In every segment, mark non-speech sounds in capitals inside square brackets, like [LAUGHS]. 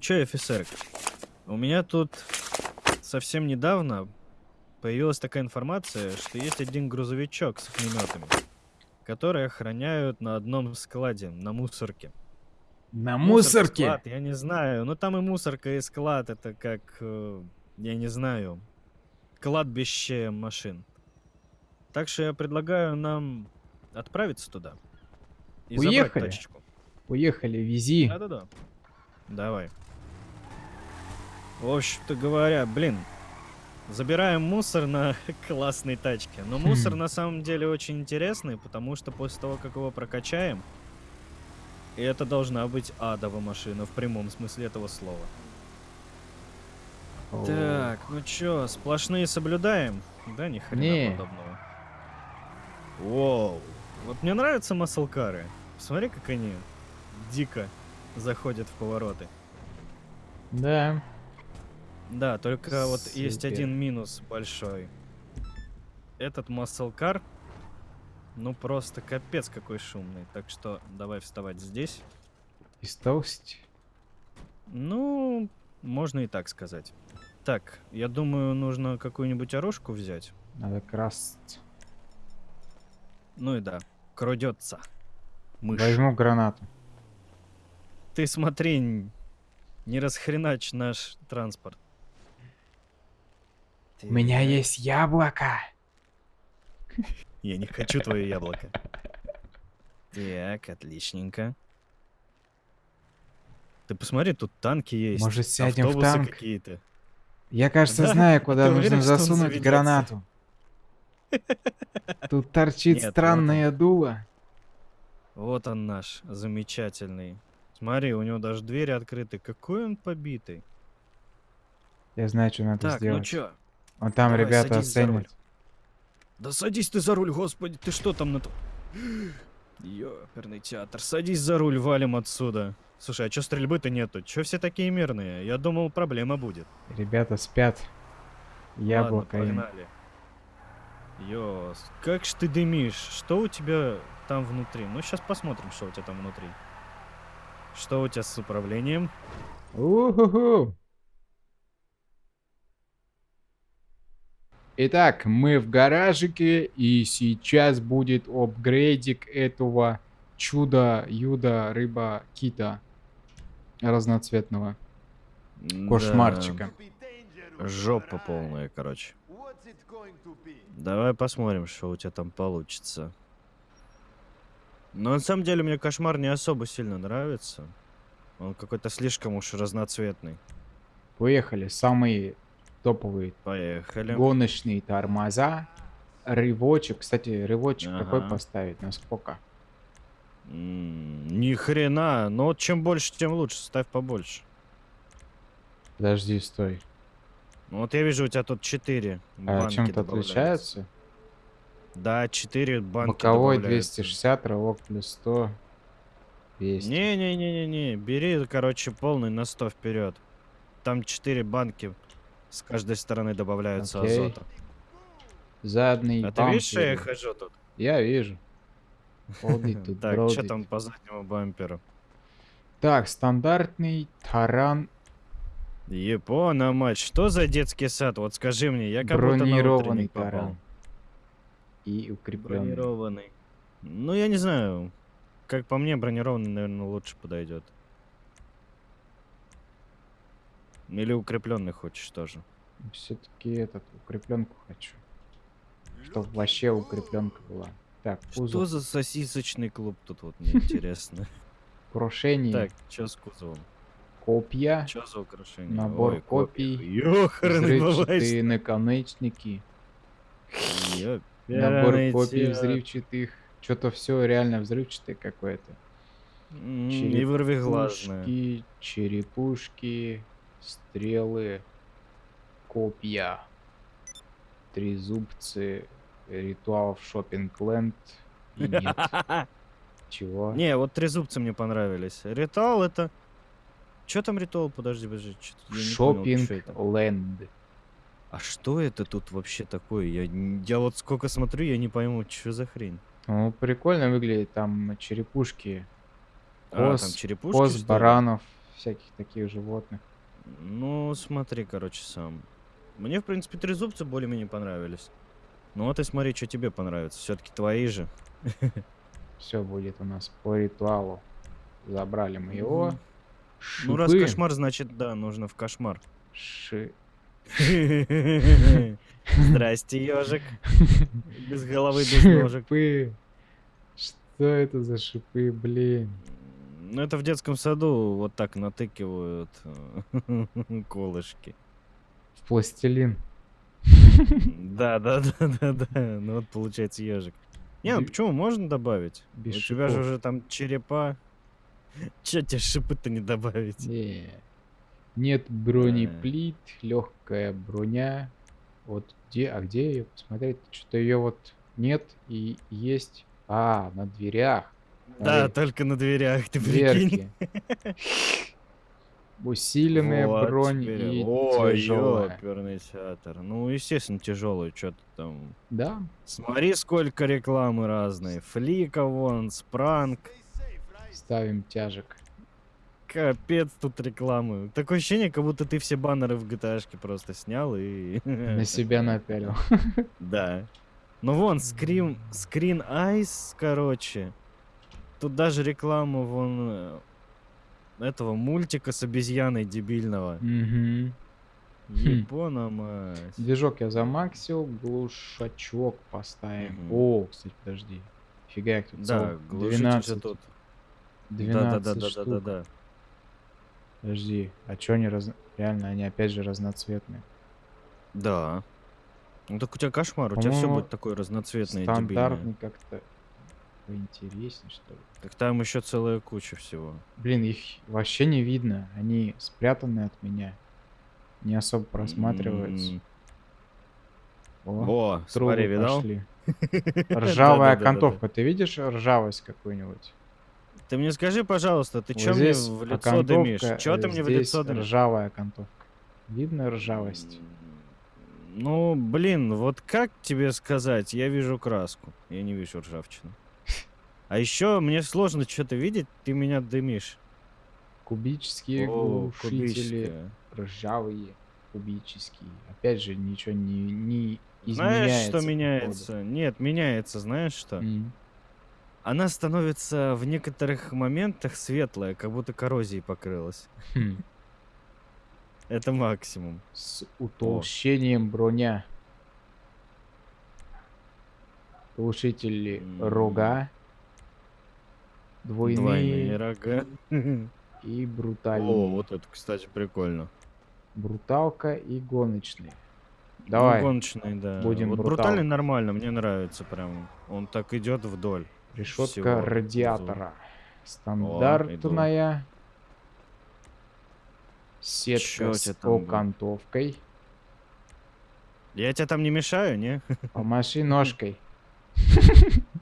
чё, офицер, у меня тут совсем недавно появилась такая информация, что есть один грузовичок с огнеметами, которые охраняют на одном складе, на мусорке. На Мусор, мусорке? склад, я не знаю. Ну там и мусорка, и склад. Это как, э, я не знаю, кладбище машин. Так что я предлагаю нам отправиться туда. И забрать Уехали. тачечку. Поехали, вези. Да-да-да. Давай. В общем-то говоря, блин, забираем мусор на [LAUGHS] классной тачке. Но мусор Хм. на самом деле очень интересный, потому что после того, как его прокачаем, и это должна быть адова машина в прямом смысле этого слова. О, Так, ну чё, сплошные соблюдаем? Да, ни хрена Не. подобного. Воу. Вот мне нравятся маслкары. Смотри, как они дико заходят в повороты. Да. Да, только вот есть Супер. один минус большой. Этот маслкар, ну просто капец какой шумный. Так что давай вставать здесь. Из толсти. Ну, можно и так сказать. Так, я думаю, нужно какую-нибудь оружку взять. Надо красть. Ну и да, крадется. Мышь. Возьму гранату. Ты смотри, не расхренач наш транспорт. У меня Так, есть яблоко. Я не хочу твое яблоко. [LAUGHS] Так, отличненько. Ты посмотри, тут танки есть. Может, сядем в танк? какие-то. Я, кажется, Да? знаю, куда [LAUGHS] Ты нужно уверен, засунуть гранату. [LAUGHS] Тут торчит Нет, вот странное дуло. Вот он наш, замечательный. Смотри, у него даже двери открыты. Какой он побитый. Я знаю, что надо Так, ну сделать. чё? Вон там давай, ребята оценят. Да садись ты за руль, господи, ты что там на... то- Ёперный театр, садись за руль, валим отсюда. Слушай, а чё стрельбы-то нету? Чё все такие мирные? Я думал, проблема будет. Ребята спят. Яблоко Ладно, погнали. Ёс, как ж ты дымишь? Что у тебя там внутри? Ну, сейчас посмотрим, что у тебя там внутри. Что у тебя с управлением? Уху. Итак, мы в гаражике, и сейчас будет апгрейдик этого чуда, рыба, кита разноцветного кошмарчика. Да, жопа полная, короче. Давай посмотрим, что у тебя там получится. Но на самом деле мне кошмар не особо сильно нравится. Он какой-то слишком уж разноцветный. Поехали, самые топовые Поехали. гоночные тормоза. Рывочек, кстати, рывочек какой Ага. поставить, на сколько? М, Ни хрена. Но вот чем больше, тем лучше. Ставь побольше. Подожди, стой. Ну Вот я вижу, у тебя тут 4 А чем-то отличается? Да, 4 банки Боковой добавляются. 260, рывок плюс 100. 200. Не-не-не-не-не, бери, короче, полный на 100 вперед. Там 4 банки с каждой стороны добавляются Окей. азота. Задний А ты видишь, что я хожу тут? Я вижу. [LAUGHS] Тут, Так, что там по заднему бамперу? Так, стандартный таран Япона, мать, что за детский сад? Вот скажи мне, я как будто на бронированный утренник попал. таран. И укрепленный. Бронированный. Ну, я не знаю. Как по мне, бронированный, наверное, лучше подойдет. Или укрепленный хочешь тоже. Все-таки этот укрепленку хочу. Чтоб вообще укрепленка была. Так, Что кузов, за сосисочный клуб тут вот, мне интересно. [LAUGHS] [LAUGHS] крушение, Так, что с кузовом? копья, Что за украшение? Набор Ой, копий, взрывчатые наконечники, набор копий взрывчатых. Что-то все реально взрывчатое какое-то. Черепушки, черепушки, стрелы, копья, трезубцы, ритуал в шоппинг-ленд. И нет. [LAUGHS] Чего? Не, вот трезубцы мне понравились. Ритуал это... Что там ритуал? Подожди, подожди. чё. Шоппинг-ленд. А что это тут вообще такое? Я, я вот сколько смотрю, я не пойму, что за хрень. Ну, прикольно выглядит. Там черепушки, А, Коз- там черепушки, коз, баранов, всяких таких животных. Ну, смотри, короче, сам. Мне, в принципе, трезубцы более-менее понравились. Ну вот и смотри, что тебе понравится. Все-таки твои же. Все будет у нас по ритуалу. Забрали мы его. Мгм. Ну, раз Шипы. кошмар, значит, да, нужно в кошмар. Ши... Здрасте, ежик. Без головы, без ножек. Шипы. Что это за шипы, блин? Ну, это в детском саду вот так натыкивают э, [LAUGHS] колышки. В пластилин. Да, да, да, да, да. Ну вот получается ежик. Не, ну почему можно добавить? У тебя же уже там черепа. [LAUGHS] Че тебе шипы-то не добавить? Не. Нет бронеплит, легкая броня. Вот где, а где ее посмотреть? Что-то ее вот нет и есть. А, на дверях. Да, Смотри, только на дверях, ты прикинь. Усиленная Вот бронь теперь. и Ой, тяжелая. ёперный театр. Ну, естественно, тяжелый, что ты там. Да, Смотри, сколько рекламы разной. Флика вон, спранк. ставим тяжек. Капец тут рекламы. Такое ощущение, как будто ты все баннеры в gta просто снял и... [LAUGHS] На себя напялил. Да. Ну вон, скрин, скрин айс, короче. Тут даже реклама вон э, этого мультика с обезьяной дебильного. Мгм. Япона мать. Движок я замаксил, глушачок поставим. Мгм. О, кстати, подожди. Фига их тут Да, глушитель же 12, тут. 12 Да-да-да-да-да-да. штук. Подожди, а чё они раз... Реально, они опять же разноцветные. Да. Ну так у тебя кошмар, у тебя все будет такое разноцветное, Стандартный как-то поинтереснее, что ли. Так там еще целая куча всего. Блин, их вообще не видно. Они спрятаны от меня. Не особо просматриваются. О, трубы смотри, видал? пошли. [LAUGHS] Ржавая окантовка. Ты видишь ржавость какую-нибудь? Ты мне скажи, пожалуйста, ты что мне в лицо дымишь? э, ты мне в лицо дымишь? ржавая окантовка. Видно ржавость? Ну, блин, вот как тебе сказать? Я вижу краску, я не вижу ржавчину. А еще мне сложно что-то видеть, ты меня дымишь. Кубические О, глушители. кубическая. Ржавые. Кубические. Опять же, ничего не, не Знаешь, изменяется. что по меняется? Нет, меняется, знаешь что? М. Она становится в некоторых моментах светлая, как будто коррозией покрылась. Хм. Это максимум. С утолщением броня. Глушители М. рога. Двойные, Двойные рога. [LAUGHS] и брутальные. О, вот это, кстати, прикольно. Бруталка и гоночные. Ну, Давай, гоночный, да. будем вот брутал. брутальный нормально, мне нравится прям. Он так идет вдоль. решетка всего радиатора. Стандартная. Сетка Чё с окантовкой. Я тебя там не мешаю, не? Помаши ножкой. [LAUGHS]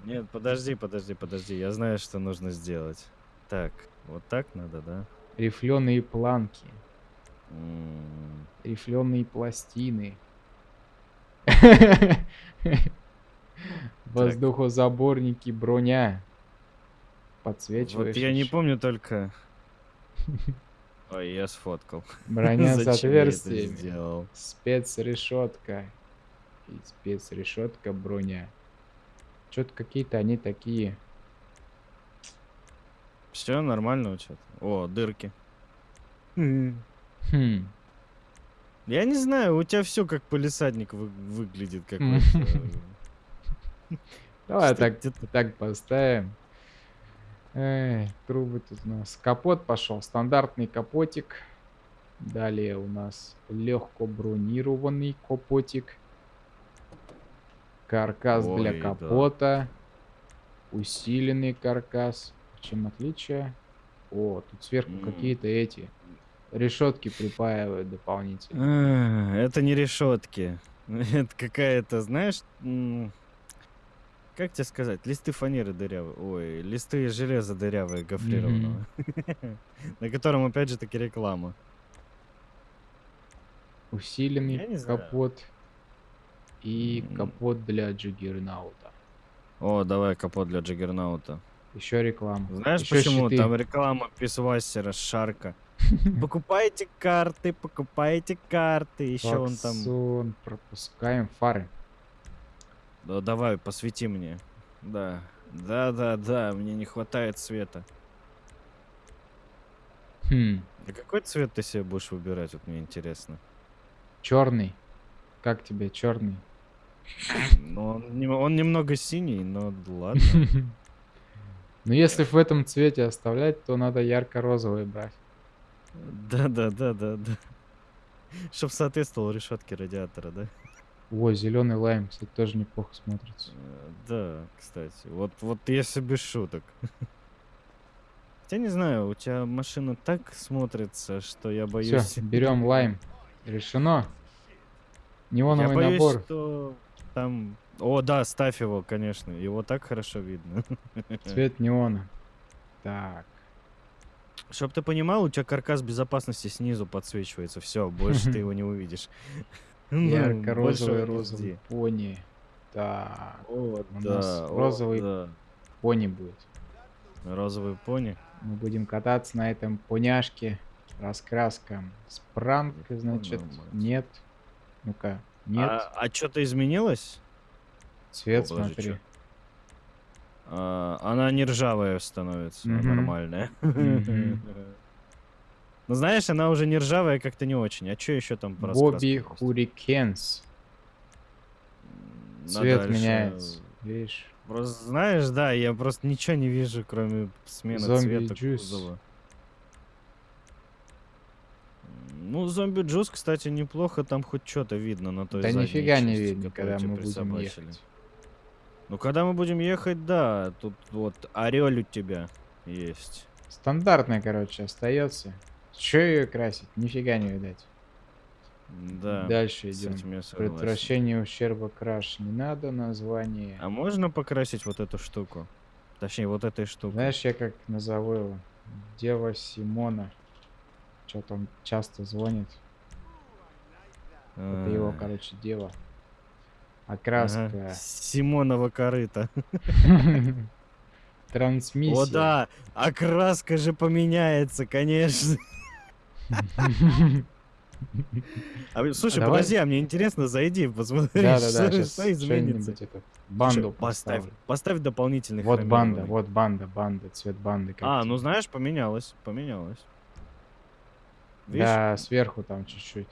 Нет, подожди, подожди, подожди. Я знаю, что нужно сделать. Так, вот так надо, да? Рифленые планки. Рифленые пластины. Воздухозаборники, броня. Подсвечиваешь. Вот я не помню только... Ой, я сфоткал. Броня с отверстиями. Спецрешетка. И спецрешетка броня. Что-то какие-то они такие. Все нормально у тебя? О, дырки. Хм. Я не знаю, у тебя все как полисадник вы- выглядит, как [LAUGHS] Давай так, где-то- так поставим. Эй, трубы тут у нас. Капот пошел. Стандартный капотик. Далее у нас легко бронированный капотик. Каркас для Ой, да. капота. Усиленный каркас. Чем отличие? О, тут сверху М. какие-то эти решетки припаивают дополнительно. А, Это не решетки. [LAUGHS] Это какая-то, знаешь, как тебе сказать, листы фанеры дырявые, ой, листы железа дырявые гофрированного, [LAUGHS] на котором опять же таки реклама. Усиленный капот. И капот для джиггернаута. О, давай капот для Джаггернаута. Еще реклама. Знаешь Ещё почему? щиты. Там реклама писвастера, шарка. [LAUGHS] Покупайте карты, покупайте карты. Еще он там... Пропускаем фары. Да, давай, посвети мне. Да. Да, да, да, мне не хватает света. Хм, А какой цвет ты себе будешь выбирать, вот мне интересно. черный. Как тебе черный? Ну, он, он немного синий, но ладно. [LAUGHS] Ну, если в этом цвете оставлять, то надо ярко-розовый брать. Да, да, да, да, да. [LAUGHS] Чтоб соответствовал решетке радиатора, да? О, зеленый лайм, кстати, тоже неплохо смотрится. Э, Да, кстати. Вот, вот если без шуток. [LAUGHS] Хотя не знаю, у тебя машина так смотрится, что я боюсь... Все, берем лайм. Решено. Я Неоновый боюсь, набор. что там... О, да, ставь его, конечно. Его так хорошо видно. [LAUGHS] Цвет неона. Так. Чтоб ты понимал, у тебя каркас безопасности снизу подсвечивается. Все, больше ты [LAUGHS] его не увидишь. [LAUGHS] Ну, Ярко-розовый розовый пони. Так. О, да, розовый. Пони будет. Розовый пони. Мы будем кататься на этом поняшке. Раскраска. Спранг, значит, нет. Ну-ка, нет. А, что-то изменилось? Цвет, о, смотри. чё? А, она не ржавая становится, Мгм. нормальная. Мгм. Ну знаешь, она уже не ржавая, как-то не очень. А что еще там по Бобби? Хурикенс. Цвет дальше. меняется. Видишь? Просто знаешь, да, я просто ничего не вижу, кроме смены Зомби цвета Juice. кузова. М, Ну, зомби джуз, кстати, неплохо, там хоть что-то видно на той Да нифига не части, видно, которую когда мы будем ехать. Ну, когда мы будем ехать, да, тут вот орель у тебя есть. Стандартная, короче, остается. Че ее красить? Нифига не видать. Да, Дальше идем. Предотвращение ущерба краш не надо, название. А можно покрасить вот эту штуку? Точнее, вот этой штукой. Знаешь, я как назову его? Дева Симона. Что-то он часто звонит. Это его, А, короче, ага. Окраска. Симонова корыта. [LAUGHS] Трансмиссия. О, да, окраска же поменяется, конечно. [LAUGHS] А, слушай, Давай. подожди, а мне интересно, зайди, посмотри, Да, да, да, что, что изменится. этот банду поставь, поставлю. поставь дополнительный Вот банда, вот банда, банда, цвет банды. А, ну знаешь, поменялось, поменялось. Видишь? Да, сверху там чуть-чуть.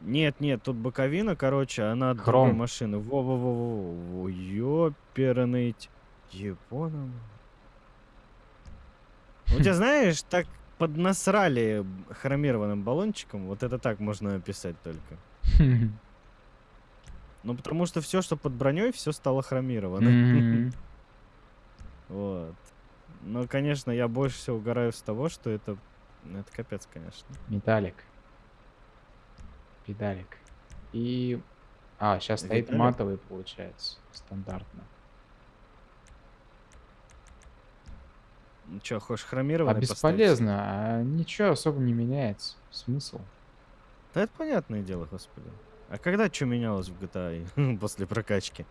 Нет, нет, тут боковина, короче, она от другой Хром. машины. Во-во-во-во, ёперный т- Японом. У тебя, [LAUGHS] знаешь, так поднасрали хромированным баллончиком, вот это так можно описать только. [LAUGHS] Ну, потому что все, что под броней, все стало хромировано. [LAUGHS] Вот. Но, конечно, я больше всего угораю с того, что это... ну, Это капец, конечно. Металлик. Педалик. И... А, сейчас стоит Виталик? матовый, получается. Стандартно. Ну что, хочешь А хромированный поставить? бесполезно. А ничего особо не меняется. Смысл? Да это понятное дело, господи. А когда что менялось в GTA [LAUGHS] после прокачки?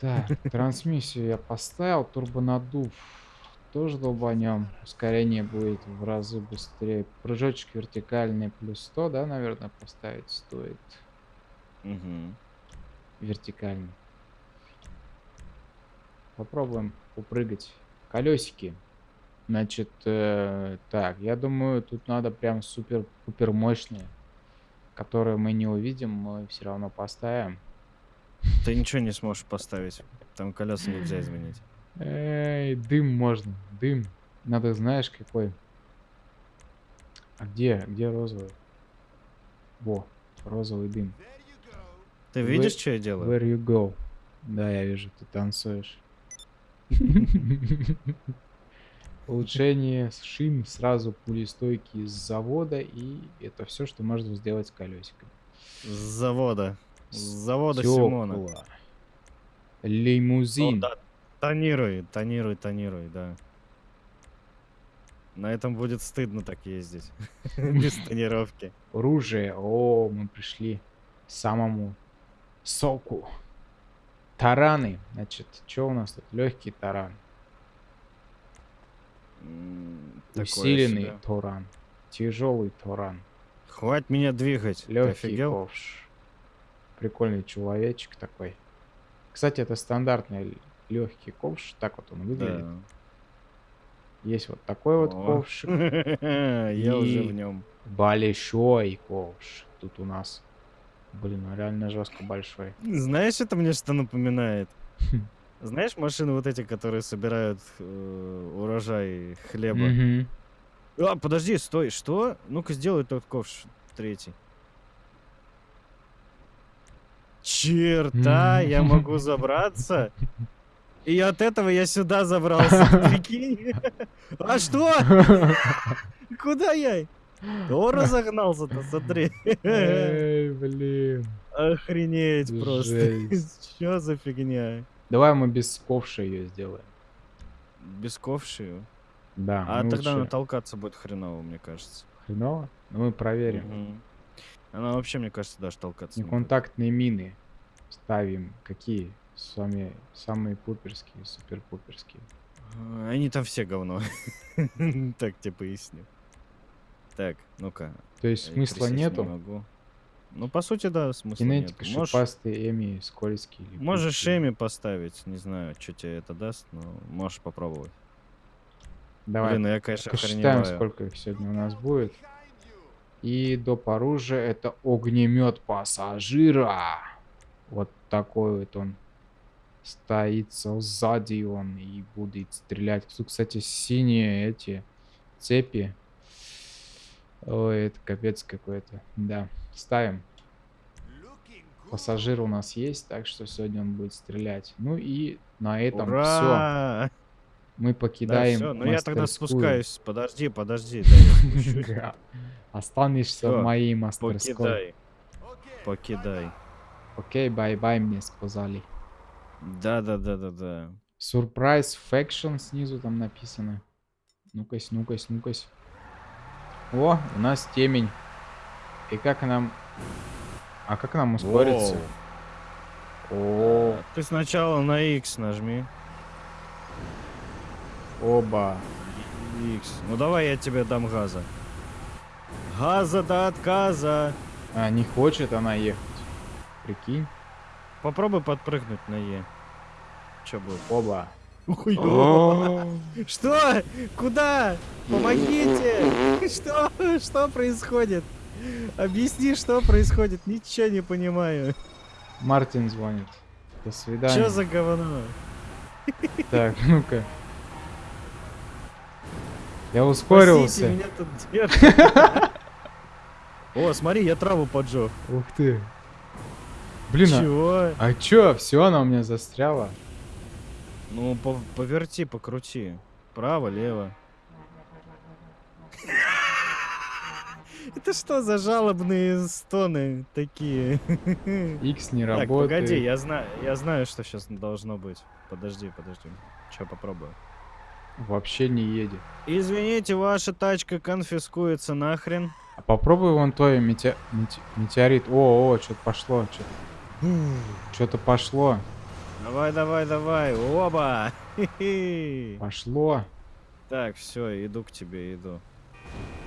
Так, [LAUGHS] трансмиссию я поставил. Турбонадув. Тоже долбанем. Ускорение будет в разы быстрее. Прыжочек вертикальный плюс 100, да, наверное, поставить стоит. Мгм. Вертикальный. Попробуем упрыгать. Колесики. Значит, э, так, я думаю, тут надо прям супер-пупер мощные, которые мы не увидим, мы все равно поставим. Ты ничего не сможешь поставить. Там колеса нельзя изменить. Эй, дым можно, дым. Надо, знаешь, какой. А где, где розовый? Во, розовый дым. Ты видишь, что я делаю? Where you go? Да, я вижу, ты танцуешь. Улучшение шин сразу пулестойкий с завода, и это все, что можно сделать с колесиком. С завода. С завода Симона. Стёкла. О, Лимузин. да. Тонируй, тонируй, тонируй, да. На этом будет стыдно так ездить. [LAUGHS] Без тонировки. Оружие. О, мы пришли к самому соку. Тараны. Значит, что у нас тут? Легкий таран. Такое Усиленный себе. таран. Тяжелый Туран. Хватит меня двигать. Легкий ковш. Прикольный человечек такой. Кстати, это стандартный легкий ковш. Так вот он выглядит. Да. Есть вот такой вот О. ковшик. [LAUGHS] Я уже в нем. Большой ковш. Тут у нас. Блин, он реально жестко большой. Знаешь, это мне что напоминает? Хм. Знаешь, машины вот эти, которые собирают э, урожай хлеба? А, подожди, стой, что? Ну-ка сделай тот ковш третий. Черта, я могу [LAUGHS] забраться. И от этого я сюда забрался, [LAUGHS] прикинь? А что? [LAUGHS] Куда я? Кто разогнался-то, смотри. Эй, блин. Охренеть просто. [LAUGHS] Что за фигня? Давай мы без ковша ее сделаем. Без ковши? Да. А ну тогда лучше она толкаться будет хреново, мне кажется. Хреново? Ну мы проверим. Она вообще, мне кажется, даже толкаться не. Неконтактные мины ставим. Какие? С вами самые пуперские, супер-пуперские. А, Они там все говно. [LAUGHS] Так тебе поясню. Так, ну-ка. То есть смысла нету? Ну, по сути, да, смысла Кинетика, нет. Можешь, шипастые, эми, скользкие. можешь. Эми поставить. Не знаю, что тебе это даст, но можешь попробовать. Давай, Блин, ну я, конечно, посчитаем, сколько их сегодня у нас будет. И доп. оружия это огнемет пассажира. Вот такой вот он стоит сзади он и будет стрелять. Тут, кстати, синие эти цепи. Ой, это капец какой-то. Да, ставим. Пассажир у нас есть, так что сегодня он будет стрелять. Ну и на этом все. Ура! Мы Да, покидаем всё, ну я тогда спускаюсь. Подожди, подожди. Да. [LAUGHS] Останешься в моей мастерской. Покидай. Покидай. Окей, bye-bye мне сказали. Да-да-да-да-да. Surprise Faction снизу там написано. Ну-кась, ну-кась, ну-кась. О, у нас темень. И как нам... А как нам ускориться? О, Ты сначала на X нажми. оба. X. Ну давай я тебе дам газа. Газа до отказа. А, не хочет она ехать. Прикинь. Попробуй подпрыгнуть на Е. Че будет? Оба. Что? Куда? Помогите! Что? Что происходит? Объясни, что происходит. Ничего не понимаю. Мартин звонит. До свидания. Что за говно? Так, ну-ка. Я Спасите, ускорился. меня тут держат. [LAUGHS] О, смотри, я траву поджег. Ух ты. Блин, а- Чего? а чё? Все, она у меня застряла. Ну, по- поверти, покрути. Право, лево. [LAUGHS] Это что за жалобные стоны такие? [LAUGHS] X не Так, работает. погоди, я знаю, я знаю, что сейчас должно быть. Подожди, подожди. Че, попробую. Вообще не едет. Извините, ваша тачка конфискуется нахрен. А попробуй вон мете- метеорит. О, о, что-то пошло. Что-то что-то пошло. Давай, давай, давай. Оба! Пошло. Так, все, иду к тебе, иду.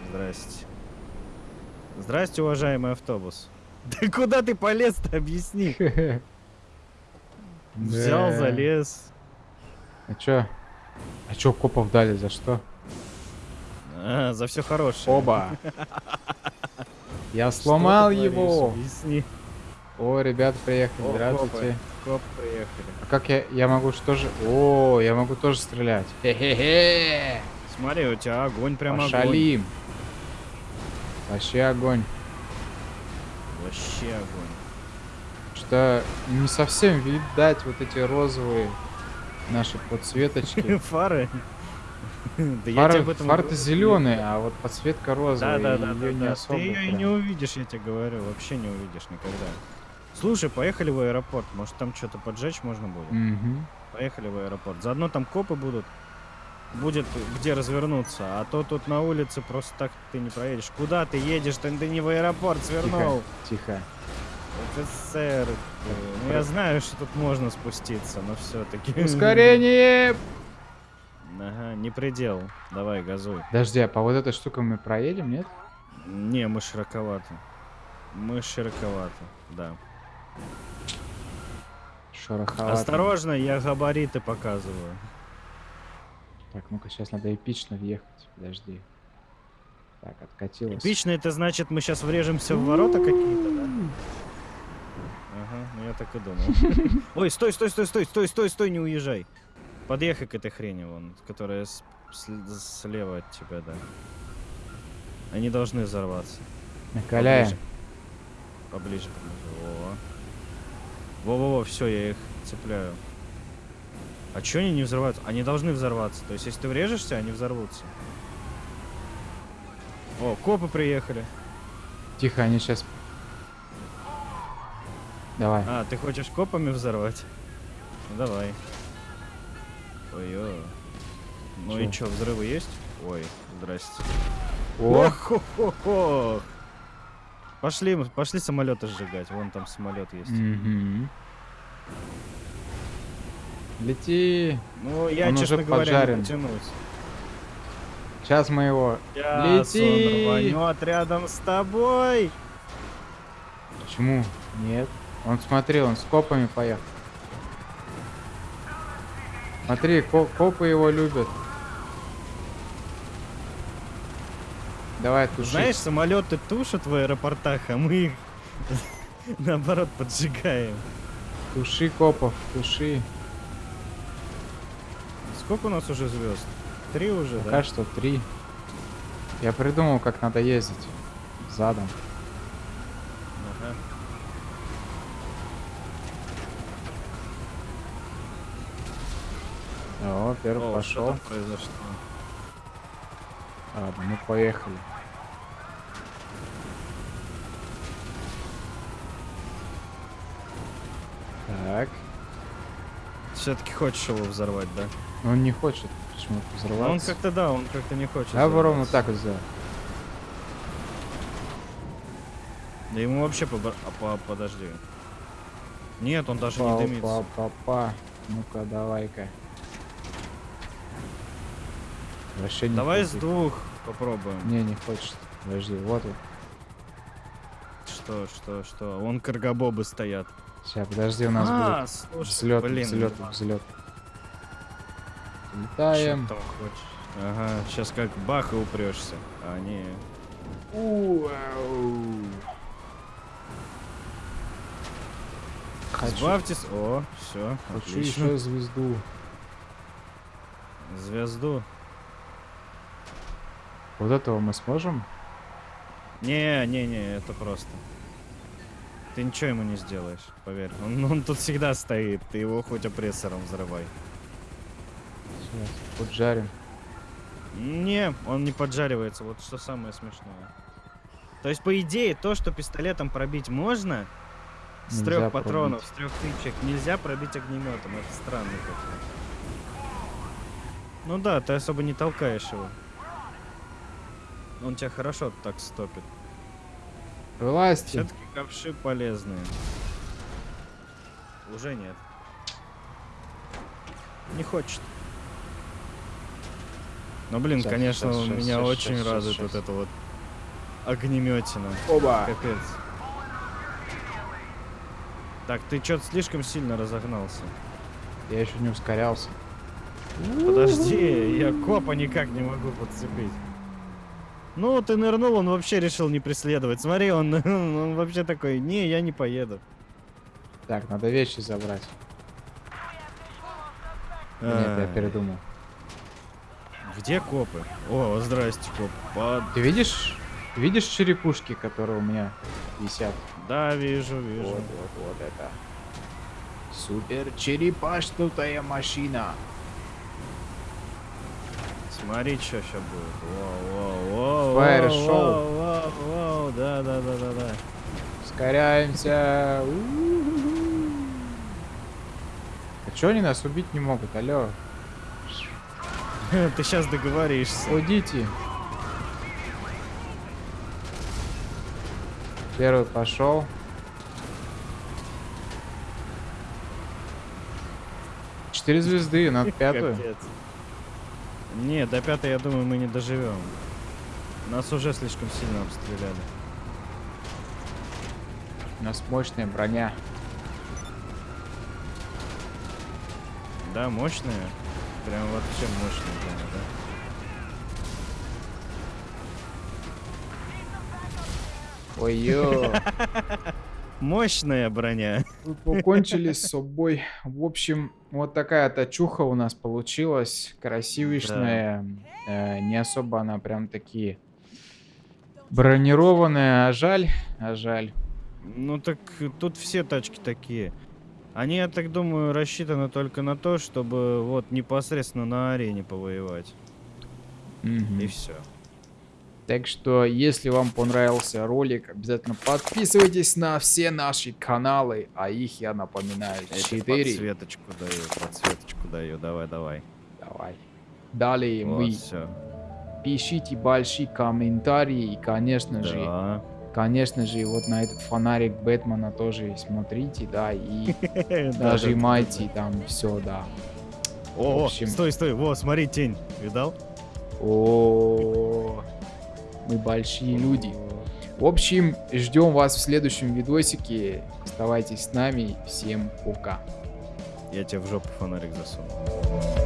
Здрасте. Здрасте, уважаемый автобус. Да куда ты полез-то, объясни. [LAUGHS] Взял, залез. А чё? А чё копов дали? За что? А, за все хорошее. Оба. [LAUGHS] Я сломал его. Объясни. О, ребят, приехали. О, Здравствуйте. Коп приехали. А как я, я могу что же? О, я могу тоже стрелять. Хе-хе-хе. Смотри, у тебя огонь прям огонь. Пошалим. Вообще огонь. Вообще огонь. Что не совсем видать вот эти розовые наши подсветочки. [LAUGHS] Фары? Да Фары, этом говорю. зеленые, а вот подсветка розовая. Да, да, да, её да, не да. особо Ты ее и прям. не увидишь, я тебе говорю. Вообще не увидишь никогда. Слушай, поехали в аэропорт. Может там что-то поджечь можно будет? Мгм. Поехали в аэропорт. Заодно там копы будут. Будет где развернуться. А то тут на улице просто так ты не проедешь. Куда ты едешь? Ты, ты не в аэропорт свернул. Тихо, тихо. Ты. Ну я знаю, что тут можно спуститься, но все-таки. Ускорение! Ага, не предел. Давай, газуй. Подожди, а по вот этой штуке мы проедем, нет? Не, мы широковато. Мы широковато, да. Шероховато. Осторожно, я габариты показываю. Так, ну-ка, сейчас надо эпично въехать. Подожди. Так, откатилось. Эпично это значит, мы сейчас врежемся в ворота какие-то, да? Ага, ну я так и думал. [LAUGHS] Ой, стой, стой, стой, стой, стой, стой, стой, не уезжай. Подъехай к этой хрени вон, которая с- с- слева от тебя, да. Они должны взорваться. Накаляем. Поближе, поближе. Во. Во-во-во, все, я их цепляю. А чё они не взрываются? Они должны взорваться. То есть, если ты врежешься, они взорвутся. О, копы приехали. Тихо, они сейчас... Давай. А, ты хочешь копами взорвать? Ну давай. Ой-ой. Ну и Чё? чё, взрывы есть? Ой, здрасте. Ох-хо-хо-хо. Пошли, пошли самолеты сжигать. Вон там самолет есть. Мгм. Лети. Ну, я, Он честно уже говоря, поджарен. не потянусь. Сейчас мы его... Сейчас Лети! он рванет рядом с тобой. Почему? Нет. Он смотри, он с копами поехал. Смотри, ко- копы его любят. Давай, туши. Знаешь, самолеты тушат в аэропортах, а мы их [LAUGHS] наоборот поджигаем. Туши копов, туши. Сколько у нас уже звезд? Три уже, Пока да? что три. Я придумал, как надо ездить. Задом. Ага. О, первый О, пошел. что произошло? Ладно, мы поехали. Так. Все-таки хочешь его взорвать, да? Но он не хочет почему-то Ну, взорваться. Он как-то, да, он как-то не хочет. Бы ровно так вот сделал. Да ему вообще побо- а, по- подожди. Нет, он даже не дымится. Па, па, па. Ну-ка, давай-ка. Вообще не Давай с хочет. двух попробуем. Не, не хочет. Подожди, вот вот. Что, что, что? Вон каргабобы стоят. Сейчас, подожди, у нас а, будет слушай, взлет, блин. взлет, ну, взлет. Летаем. хочешь? Ага, сейчас как бах и упрешься. А, не. Хочу, Избавьтесь. О, все, хочу отлично. еще звезду. Звезду. Вот этого мы сможем? Не, не, не, это просто. Ты ничего ему не сделаешь, поверь. Он, он тут всегда стоит, ты его хоть опрессором взрывай. Сейчас, поджарим. Не, он не поджаривается, вот что самое смешное. То есть, по идее, то, что пистолетом пробить можно, с Нельзя трех патронов, пробить. с трех тычек, нельзя пробить огнеметом. Это странно как-то. Ну да, ты особо не толкаешь его. Он тебя хорошо так стопит. Вылазьте. Все-таки ковши полезные. Уже нет. Не хочет. Ну блин, Щас, конечно, щас, меня щас, очень щас, радует щас. вот это вот огнеметина. Оба. Капец. Так, ты что-то слишком сильно разогнался. Я еще не ускорялся. Подожди, я копа никак не могу подцепить. Ну, ты нырнул, он вообще решил не преследовать. Смотри, он, [LAUGHS] он вообще такой, не, я не поеду. Так, надо вещи забрать. Нет, я передумал. Где копы? О, здрасте, коп. Под- Ты видишь? Видишь черепушки, которые у меня висят? Да, вижу, вижу. Вот, вот, вот это. Супер черепашнутая машина. Смотри, что сейчас будет. Воу, воу, воу, Фаер шоу. воу, воу, да, да, да, да, да. Ускоряемся. А чё они нас убить не могут? Алло, [LAUGHS] Ты сейчас договоришься. уйдите. Первый пошел. Четыре звезды, надо [LAUGHS] пятую. Капец. Не, до пятой, я думаю, мы не доживем. Нас уже слишком сильно обстреляли. У нас мощная броня. Да, мощная. Прям вообще мощная прямо, да? Ой-ё. [LAUGHS] Мощная броня. Вы покончили с собой. В общем, вот такая тачуха у нас получилась. Красивишная. Э, не особо она прям такие бронированная. А жаль, а жаль. Ну так тут все тачки такие. Они, я так думаю, рассчитаны только на то, чтобы вот непосредственно на арене повоевать. Мгм. И все. Так что, если вам понравился ролик, обязательно подписывайтесь на все наши каналы, а их я напоминаю, 4. Подсветочку даю, подсветочку даю. Давай, давай. Давай. Далее Вот, вы все. пишите большие комментарии и, конечно же, Да. конечно же, вот на этот фонарик Бэтмена тоже смотрите, да, и [LAUGHS] нажимайте там все, да. О, стой, стой. Во, смотри, тень. Видал? О, мы большие люди. В общем, ждем вас в следующем видосике. Оставайтесь с нами. Всем пока. Я тебе в жопу фонарик засуну.